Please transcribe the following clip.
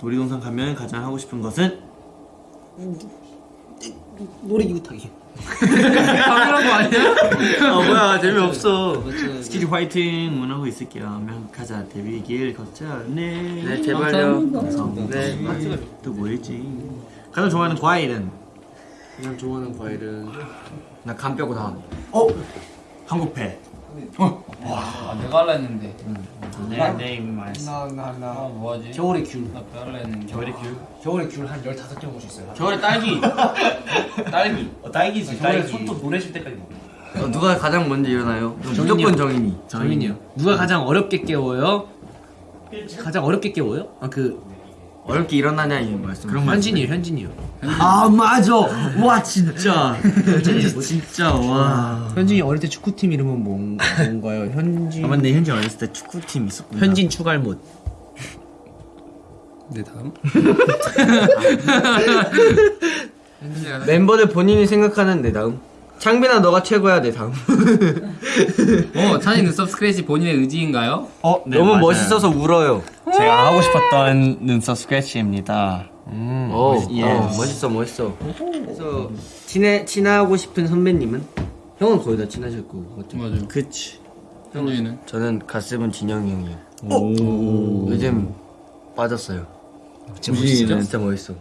놀이동산 가면 가장 하고 싶은 것은 놀이기구 타기. 거 아니야? 아 뭐야 재미없어. 스키즈 화이팅 응원하고 있을게요 명가자 데뷔 길 걷자 네, 네 제발요. 네. 또 뭐였지 가장 좋아하는 과일은 그냥 좋아하는 과일은 나 간뼈고 다. 어 한국패 아, 내가 할라 했는데. 네 네 이미 말했어 아, 나나나 뭐하지? 겨울의 귤. 나 할라 했는데. 겨울의 귤 겨울의 귤한 15개 먹을 수 있어요. 겨울의 딸기 딸기 어, 딸기지 겨울에 손톱 노래실 때까지 먹어. 어, 누가 가장 먼저 일어나요? 무조건 정인이. 정민이요. 누가 가장 어렵게 깨워요? 가장 어렵게 깨워요? 아 그 어렵게 일어나냐 이 말씀. 그런 말 현진이요, 현진이요. 아 맞아 와 진짜 진짜 와 현진이 어릴 때 축구팀 이름은 뭔, 뭔가요? 현진 아 맞네 현진 어렸을 때 축구팀 있었구나 현진 추갈못. 네, 다음. 멤버들 본인이 생각하는 내 다음. 창빈아 너가 최고야 내 다음. 어, 찬이 눈썹 스크래치 본인의 의지인가요? 어, 네, 너무 맞아요. 멋있어서 울어요. 제가 하고 싶었던 눈썹 스크래치입니다 음, 어, 멋있- 예. 어, 멋있어 멋있어. 그래서 친해 친하고 싶은 선배님은 형은 거의 다 친하셨고 맞죠? 맞아요. 그치 현준이는? 저는 가슴은 진영이 형이요. 오 요즘 빠졌어요. 진짜 멋있죠? 진짜 멋있어.